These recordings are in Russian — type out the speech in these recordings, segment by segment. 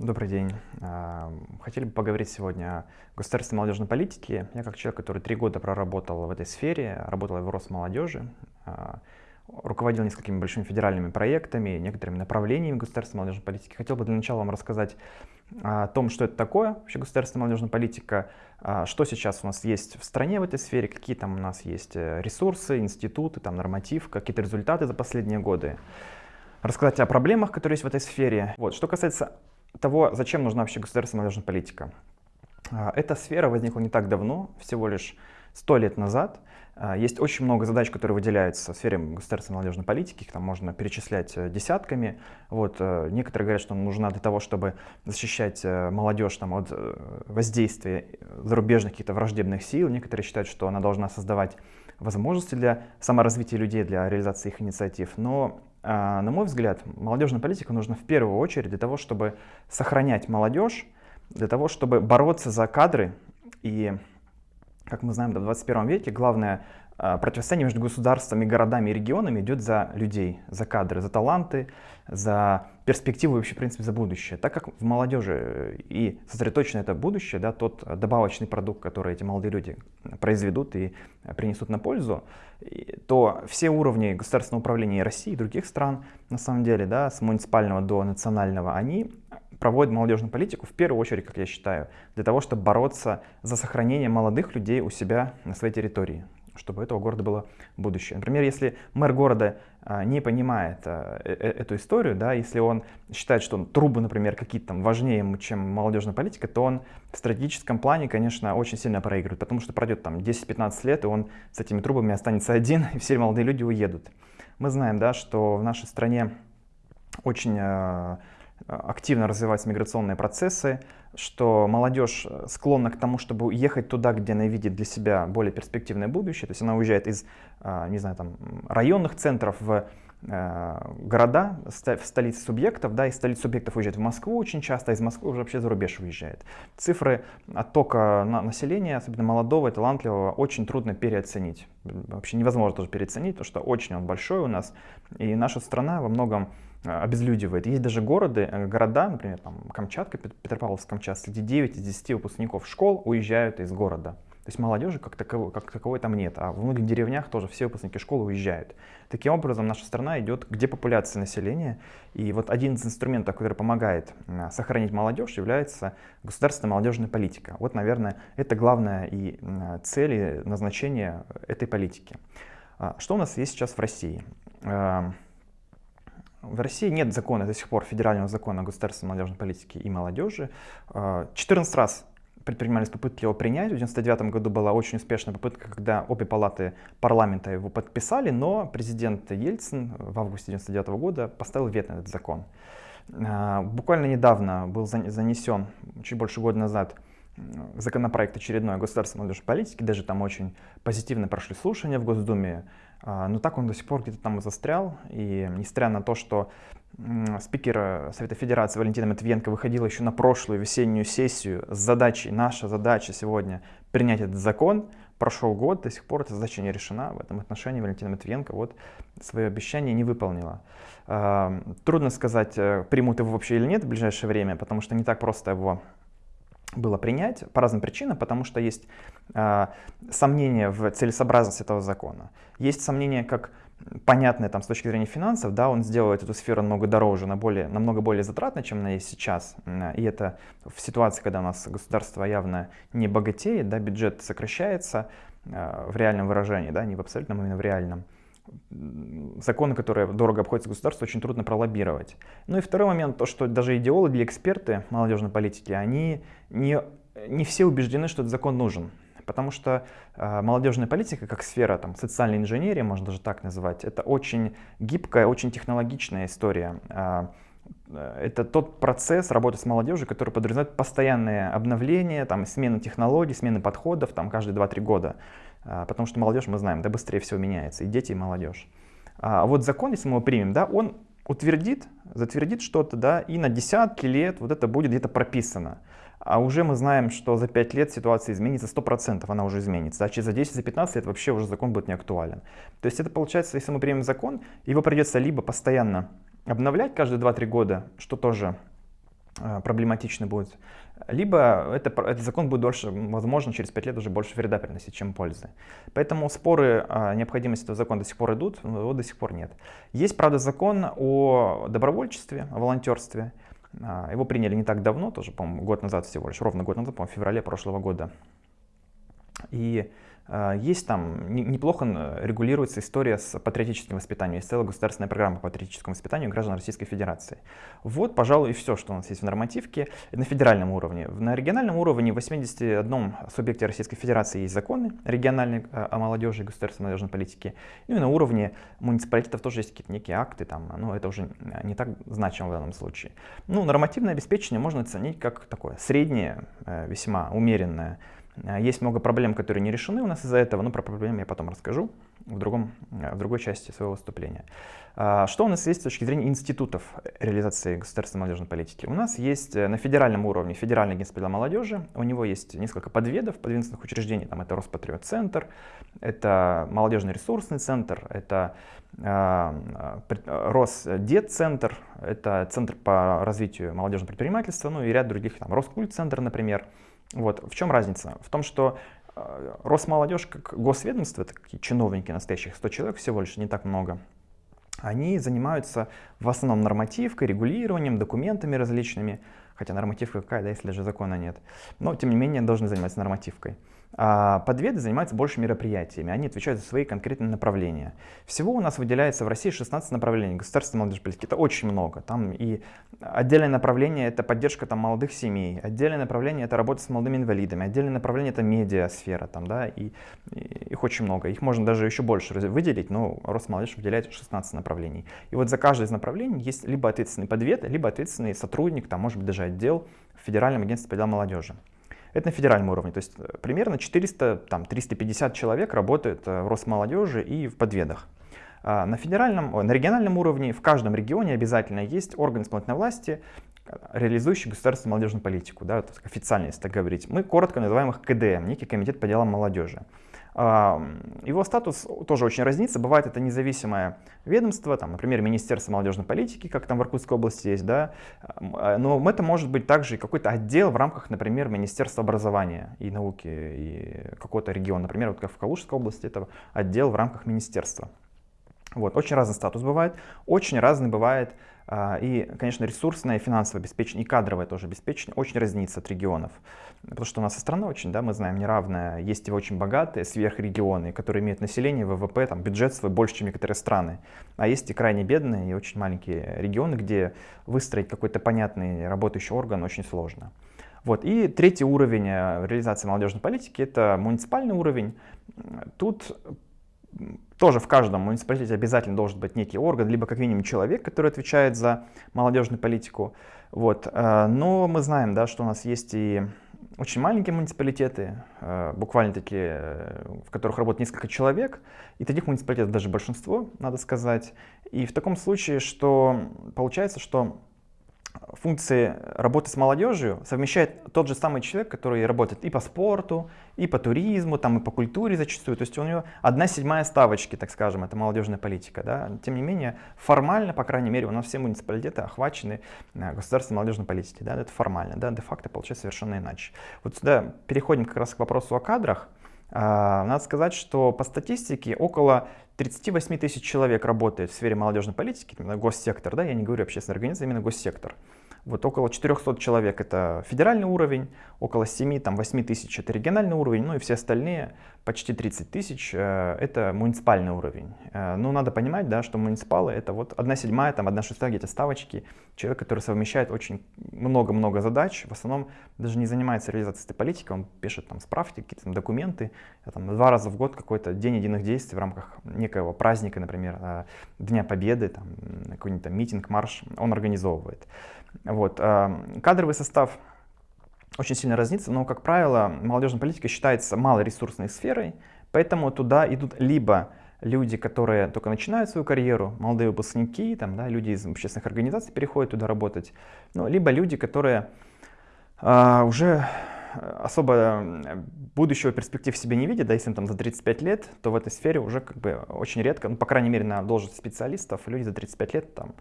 Добрый день. Хотели бы поговорить сегодня о государственной молодежной политике. Я как человек, который три года проработал в этой сфере, работал в Росмолодежи, а, руководил несколькими большими федеральными проектами, некоторыми направлениями государственной молодежной политики. Хотел бы для начала вам рассказать о том, что это такое вообще государственная молодежная политика, а, что сейчас у нас есть в стране в этой сфере, какие там у нас есть э, ресурсы, институты, там норматив, какие-то результаты за последние годы рассказать о проблемах, которые есть в этой сфере. Вот. Что касается того, зачем нужна вообще государственная молодежная политика. А, эта сфера возникла не так давно, всего лишь сто лет назад. А, есть очень много задач, которые выделяются в сфере государственной молодежной политики, их там можно перечислять э, десятками. Вот, э, некоторые говорят, что она нужна для того, чтобы защищать э, молодежь там, от воздействия зарубежных каких-то враждебных сил. Некоторые считают, что она должна создавать возможности для саморазвития людей, для реализации их инициатив. Но на мой взгляд, молодежная политика нужна в первую очередь для того, чтобы сохранять молодежь, для того, чтобы бороться за кадры. И, как мы знаем, в 21 веке главное а, противостояние между государствами, городами и регионами идет за людей, за кадры, за таланты, за перспективу и вообще, в принципе, за будущее. Так как в молодежи и сосредоточено это будущее, да, тот добавочный продукт, который эти молодые люди произведут и принесут на пользу, то все уровни государственного управления России и других стран, на самом деле, да, с муниципального до национального, они проводят молодежную политику в первую очередь, как я считаю, для того, чтобы бороться за сохранение молодых людей у себя на своей территории чтобы у этого города было будущее. Например, если мэр города а, не понимает а, э, э, эту историю, да, если он считает, что трубы, например, какие-то там важнее чем молодежная политика, то он в стратегическом плане, конечно, очень сильно проигрывает, потому что пройдет там 10-15 лет, и он с этими трубами останется один, и все молодые люди уедут. Мы знаем, да, что в нашей стране очень а, активно развиваются миграционные процессы, что молодежь э, склонна к тому, чтобы ехать туда, где она видит для себя более перспективное будущее. То есть она уезжает из, а, не знаю, там, районных центров в города, в столицы субъектов, да, из столиц субъектов уезжает в Москву очень часто, а из Москвы уже вообще за рубеж уезжает. Цифры оттока населения, особенно молодого и талантливого, очень трудно переоценить. Вообще невозможно даже переоценить, потому что очень он большой у нас, и наша страна во многом Э, обезлюдивает. Есть даже города, э, города, например, там, Камчатка, Петропавловск-Камчатский, где 9 из 10 выпускников школ уезжают из города. То есть молодежи как таковой, как таковой там нет, а в многих деревнях тоже все выпускники школы уезжают. Таким образом, наша страна идет к депопуляции населения, и вот один из инструментов, который помогает сохранить молодежь, является государственная молодежная политика. Вот, наверное, это главная и цель и назначение этой политики. А что у нас есть сейчас в России? В России нет закона до сих пор, федерального закона о государственной молодежной политике и молодежи. 14 а, раз предпринимались попытки его принять. В 1999 году была очень успешная попытка, когда обе палаты парламента его подписали, но президент Ельцин в августе 1999 года поставил вето на этот закон. А, буквально недавно был занесен, чуть больше года назад, законопроект очередной государственной молодежной политики, даже там очень позитивно прошли слушания в Госдуме, а, но так он до сих пор где-то там застрял, и несмотря на то, что спикер Совета Федерации Валентина Матвиенко выходила еще на прошлую весеннюю сессию с задачей, наша задача сегодня принять этот закон, прошел год, до сих пор эта задача не решена. В этом отношении Валентина Матвиенко вот свое обещание не выполнила. А, трудно сказать, э, примут его вообще или нет в ближайшее время, потому что не так просто его было принять по разным причинам, потому что есть э, сомнения в целесообразности этого закона. Есть сомнения, как понятное там, с точки зрения финансов, да, он сделает эту сферу намного дороже, на более, намного более затратно, чем она есть сейчас. И это в ситуации, когда у нас государство явно не богатеет, да, бюджет сокращается э, в реальном выражении, да, не в абсолютном, а именно в реальном законы, которые дорого обходятся государству, очень трудно пролоббировать. Ну и второй момент, то, что даже идеологи, эксперты молодежной политики, они не, не все убеждены, что этот закон нужен. Потому что э, молодежная политика, как сфера там, социальной инженерии, можно даже так называть, это очень гибкая, очень технологичная история. Э, это тот процесс работы с молодежью, который подразумевает постоянное обновление, там, смена технологий, смена подходов там, каждые 2-3 года. А, потому что молодежь, мы знаем, да быстрее всего меняется, и дети, и молодежь. А вот закон, если мы его примем, да, он утвердит, затвердит что-то, да, и на десятки лет вот это будет где-то прописано. А уже мы знаем, что за 5 лет ситуация изменится, 100% она уже изменится. А через за 10, за 15 лет вообще уже закон будет не актуален. То есть это получается, если мы примем закон, его придется либо постоянно обновлять каждые 2-3 года, что тоже э, проблематичны будут, либо это, этот закон будет дольше, возможно, через 5 лет уже больше вреда приносить, чем пользы. Поэтому споры о необходимости этого закона до сих пор идут, но его до сих пор нет. Есть, правда, закон о добровольчестве, о волонтерстве. А, его приняли не так давно, тоже, по-моему, год назад всего лишь, ровно год назад, по-моему, в феврале прошлого года. И а, есть там, неплохо регулируется история с патриотическим воспитанием. Есть целая государственная программа по патриотическому воспитанию граждан Российской Федерации. Вот, пожалуй, и все, что у нас есть в нормативке на федеральном уровне. На региональном уровне в 81 субъекте Российской Федерации есть законы региональные а, о молодежи и государственной молодежной политике. Ну и на уровне муниципалитетов тоже есть какие-то некие акты, там, но это уже не так значимо в данном случае. Ну, нормативное обеспечение можно оценить как такое среднее, э, весьма умеренное а, есть много проблем, которые не решены у нас из-за этого, но про проблемы я потом расскажу в, другом, в другой части своего выступления. А, что у нас есть с точки зрения институтов реализации государственной молодежной политики? У нас есть э, на федеральном уровне Федеральный агентство молодежи, у него есть несколько подведов, подведомственных учреждений, там это Роспатриот-центр, это молодежный ресурсный центр, это э, Росдет-центр, это Центр по развитию молодежного предпринимательства, ну и ряд других, там Роскульт-центр, например. Вот. В чем разница? В том, что э, Росмолодежь как госведомство, такие чиновники настоящих, 100 человек всего лишь, не так много, они занимаются в основном нормативкой, регулированием, документами различными, хотя нормативка какая, да, если даже закона нет, но тем не менее должны заниматься нормативкой. А подведы занимаются больше мероприятиями, они отвечают за свои конкретные направления. Всего у нас выделяется в России 16 направлений государственной молодежной политики. Это очень много. Там и отдельное направление это поддержка там, молодых семей, отдельное направление это работа с молодыми инвалидами, отдельное направление это медиасфера, там, да, и, и их очень много. Их можно даже еще больше выделить, но Росмолодежь выделяет 16 направлений. И вот за каждое из направлений есть либо ответственный подвед, либо ответственный сотрудник, там, может быть, даже отдел в Федеральном агентстве по делам молодежи. Это на федеральном уровне, то есть э, примерно 400-350 человек работает э, в Росмолодежи и в подведах. А на федеральном, на региональном уровне в каждом регионе обязательно есть орган исполнительной власти, э, реализующий государственную молодежную политику, да, официально, если так говорить. Мы коротко называем их КДМ, некий комитет по делам молодежи. Его статус тоже очень разнится. Бывает это независимое ведомство, там, например, Министерство молодежной политики, как там в Иркутской области есть, да, а, но это может быть также какой-то отдел в рамках, например, Министерства образования и науки и какого-то региона. Например, вот как в Калужской области это отдел в рамках министерства. Вот, очень разный статус бывает, очень разный бывает и, конечно, ресурсное, финансовое обеспечение, и кадровое тоже обеспечение очень разнится от регионов. Потому что у нас страна очень, да, мы знаем, неравная. Есть и очень богатые сверхрегионы, которые имеют население, ВВП, там, бюджет свой больше, чем некоторые страны. А есть и крайне бедные, и очень маленькие регионы, где выстроить какой-то понятный работающий орган очень сложно. Вот. И третий уровень э, реализации молодежной политики – это муниципальный уровень. Тут тоже в каждом муниципалитете обязательно должен быть некий орган, либо как минимум человек, который отвечает за молодежную политику. Вот. Э, но мы знаем, да, что у нас есть и очень маленькие муниципалитеты, э, буквально такие, э, в которых работает несколько человек, и таких муниципалитетов даже большинство, надо сказать. И в таком случае, что получается, что функции работы с молодежью совмещает тот же самый человек, который работает и по спорту, и по туризму, там, и по культуре зачастую. То есть у него одна седьмая ставочки, так скажем, это молодежная политика. Да? Тем не менее, формально, по крайней мере, у нас все муниципалитеты охвачены э, государственной молодежной политикой. Да? Это формально, да? де-факто получается совершенно иначе. Вот сюда переходим как раз к вопросу о кадрах. А, надо сказать, что по статистике около 38 тысяч человек работает в сфере молодежной политики, именно госсектор, да, я не говорю общественная организация, именно госсектор. Вот около 400 человек это федеральный уровень, около 7-8 тысяч это региональный уровень, ну и все остальные, почти 30 тысяч, э, это муниципальный уровень. Э, но надо понимать, да, что муниципалы это вот 1 седьмая, там 1 шестая где-то ставочки, человек, который совмещает очень много-много задач, в основном даже не занимается реализацией этой политики, он пишет там справки, какие-то документы, там, два раза в год какой-то день единых действий в рамках некоего праздника, например, э, Дня Победы, там, какой-нибудь митинг, марш, он организовывает. Вот. Кадровый состав очень сильно разнится, но, как правило, молодежная политика считается малоресурсной сферой, поэтому туда идут либо люди, которые только начинают свою карьеру, молодые выпускники, там, да, люди из общественных организаций переходят туда работать, ну, либо люди, которые э, уже особо будущего перспектив себе не видят, да, если им там за 35 лет, то в этой сфере уже как бы очень редко, ну, по крайней мере, на должность специалистов, люди за 35 лет, там,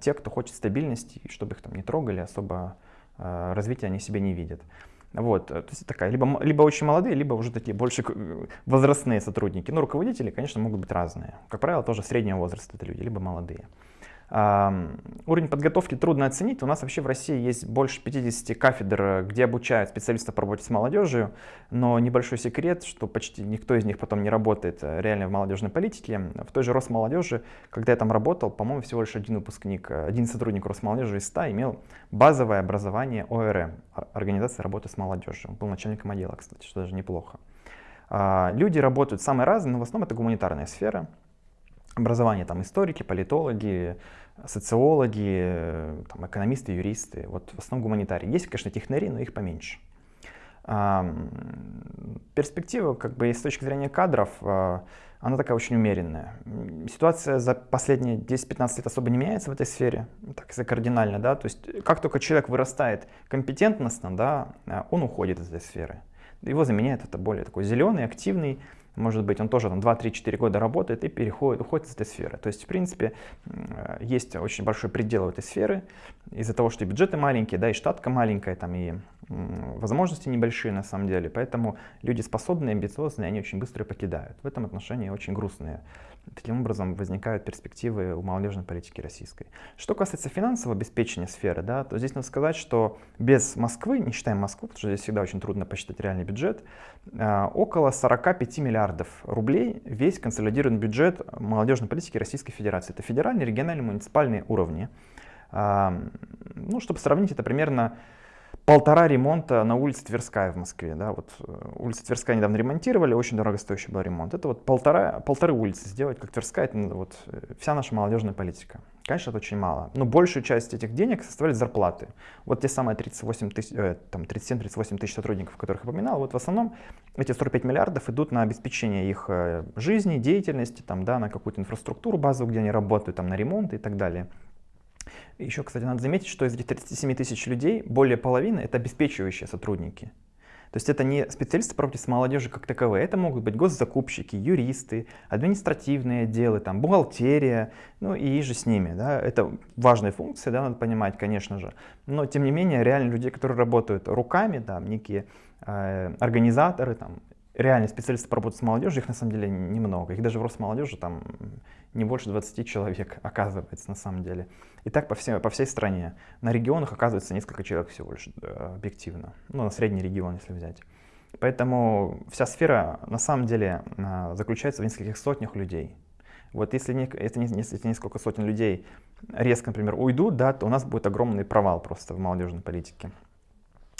те, кто хочет стабильности, чтобы их там не трогали, особо развития они себе не видят. Вот, то есть такая, либо, либо очень молодые, либо уже такие больше возрастные сотрудники. Но руководители, конечно, могут быть разные. Как правило, тоже среднего возраста это люди, либо молодые. Уровень подготовки трудно оценить. У нас вообще в России есть больше 50 кафедр, где обучают специалистов по работе с молодежью, но небольшой секрет, что почти никто из них потом не работает э, реально в молодежной политике. В той же Росмолодежи, когда я там работал, по-моему, всего лишь один выпускник, э, один сотрудник Росмолодежи из 100 имел базовое образование ОРМ, Организация работы с молодежью. Он был начальником отдела, кстати, что даже неплохо. А, люди работают самые разные, но в основном это гуманитарная сфера образование, там историки, политологи, социологи, там, экономисты, юристы, вот в основном гуманитарии. Есть, конечно, технари, но их поменьше. А, перспектива, как бы, с точки зрения кадров, а, она такая очень умеренная. Ситуация за последние 10-15 лет особо не меняется в этой сфере, так если кардинально, да, то есть как только человек вырастает компетентностно, да, он уходит из этой сферы. Его заменяет это более такой зеленый, активный, может быть, он тоже там 2-3-4 года работает и переходит, уходит из этой сферы. То есть, в принципе, есть очень большой предел этой сферы из-за того, что и бюджеты маленькие, да, и штатка маленькая, там, и возможности небольшие на самом деле. Поэтому люди способные, амбициозные, они очень быстро покидают. В этом отношении очень грустные Таким образом возникают перспективы у молодежной политики российской. Что касается финансового обеспечения сферы, да, то здесь надо сказать, что без Москвы, не считаем Москву, потому что здесь всегда очень трудно посчитать реальный бюджет, а, около 45 миллиардов рублей весь консолидированный бюджет молодежной политики Российской Федерации. Это федеральные, региональные, муниципальные уровни. Ну, чтобы сравнить, это примерно полтора ремонта на улице Тверская в Москве. Да, вот э, улица Тверская недавно ремонтировали, очень дорогостоящий был ремонт. Это вот полтора, полторы улицы сделать, как Тверская, это вот э, вся наша молодежная политика. Конечно, это очень мало, но большую часть этих денег составляют зарплаты. Вот те самые 38 тысяч, э, там 37-38 тысяч сотрудников, которых я упоминал, вот в основном эти 45 миллиардов идут на обеспечение их жизни, деятельности, там, да, на какую-то инфраструктуру базовую, где они работают, там, на ремонт и так далее. Еще, кстати, надо заметить, что из этих 37 тысяч людей более половины — это обеспечивающие сотрудники. То есть это не специалисты по работе с молодежью как таковые, это могут быть госзакупщики, юристы, административные отделы, там, бухгалтерия, ну и же с ними. Да? Это важные функции, да, надо понимать, конечно же. Но тем не менее, реально людей, которые работают руками, да, некие э, организаторы, там, реальные специалисты по работе с молодежью, их на самом деле немного. Их даже в Росмолодежи там не больше 20 человек оказывается на самом деле. И так по, всей по всей стране. На регионах оказывается несколько человек всего лишь э, объективно. Ну, на средний регион, если взять. Поэтому вся сфера на самом деле э, заключается в нескольких сотнях людей. Вот если, не, если, если несколько сотен людей резко, например, уйдут, да, то у нас будет огромный провал просто в молодежной политике.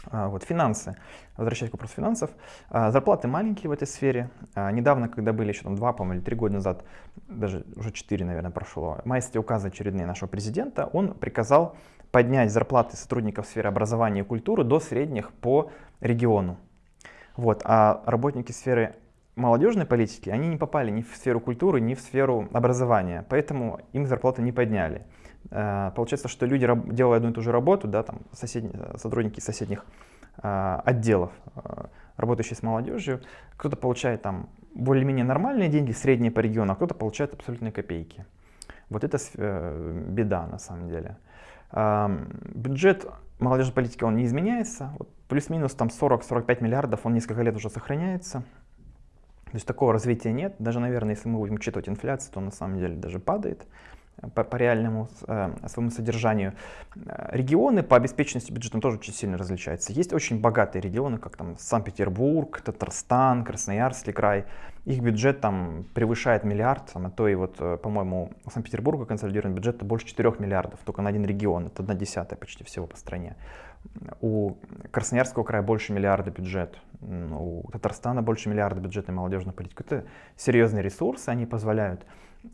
А, вот, финансы. Возвращаясь к вопросу финансов. А, зарплаты маленькие в этой сфере. А, недавно, когда были еще там два, по-моему, или три года назад, даже уже четыре, наверное, прошло, майские указы очередные нашего президента, он приказал поднять зарплаты сотрудников сферы образования и культуры до средних по региону. Вот, а работники сферы молодежной политики, они не попали ни в сферу культуры, ни в сферу образования, поэтому им зарплаты не подняли. Э, получается, что люди, делая одну и ту же работу, да, там, сотрудники соседних э, отделов, э, работающие с молодежью, кто-то получает там более-менее нормальные деньги, средние по региону, а кто-то получает абсолютные копейки. Вот это беда на самом деле. Бюджет молодежной политики, он не изменяется. Плюс-минус там 40-45 миллиардов, он несколько лет уже сохраняется. То есть такого развития нет. Даже, наверное, если мы будем учитывать инфляцию, то на самом деле даже падает по, по реальному э, своему содержанию. Регионы по обеспеченности бюджета тоже очень сильно различаются. Есть очень богатые регионы, как там Санкт-Петербург, Татарстан, Красноярский край. Их бюджет там превышает миллиард, там, а то и вот, э, по-моему, у Санкт-Петербурга консолидированный бюджет больше 4 миллиардов, только на один регион, это одна десятая почти всего по стране. У Красноярского края больше миллиарда бюджет, у Татарстана больше миллиарда бюджета на молодежную политику. Это серьезные ресурсы, они позволяют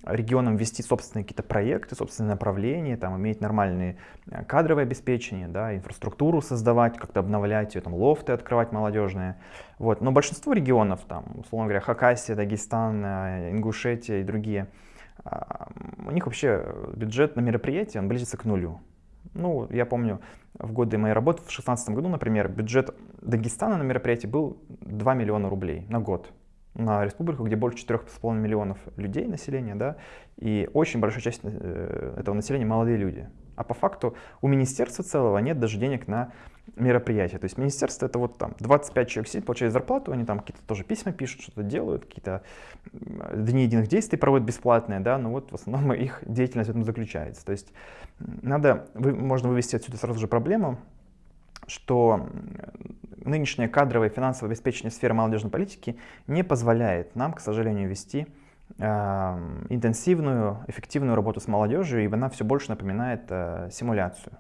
регионам вести собственные какие-то проекты, собственные направления, там, иметь нормальные э, кадровое обеспечение, да, инфраструктуру создавать, как-то обновлять ее, там, лофты открывать молодежные. Вот. Но большинство регионов, там, условно говоря, Хакасия, Дагестан, э, Ингушетия и другие, а, у них вообще бюджет на мероприятия, он близится к нулю. Ну, я помню, в годы моей работы, в 2016 году, например, бюджет Дагестана на мероприятие был 2 миллиона рублей на год республику, где больше 4,5 миллионов людей населения, да, и очень большая часть э, этого населения молодые люди. А по факту у министерства целого нет даже денег на мероприятия. То есть министерство это вот там 25 человек сидит, получает зарплату, они там какие-то тоже письма пишут, что-то делают, какие-то дни единых действий проводят бесплатные, да, но вот в основном их деятельность в этом заключается. То есть надо, можно вывести отсюда сразу же проблему, что нынешняя кадровая и финансовое обеспечение сферы молодежной политики не позволяет нам, к сожалению, вести э, интенсивную, эффективную работу с молодежью, и она все больше напоминает э, симуляцию.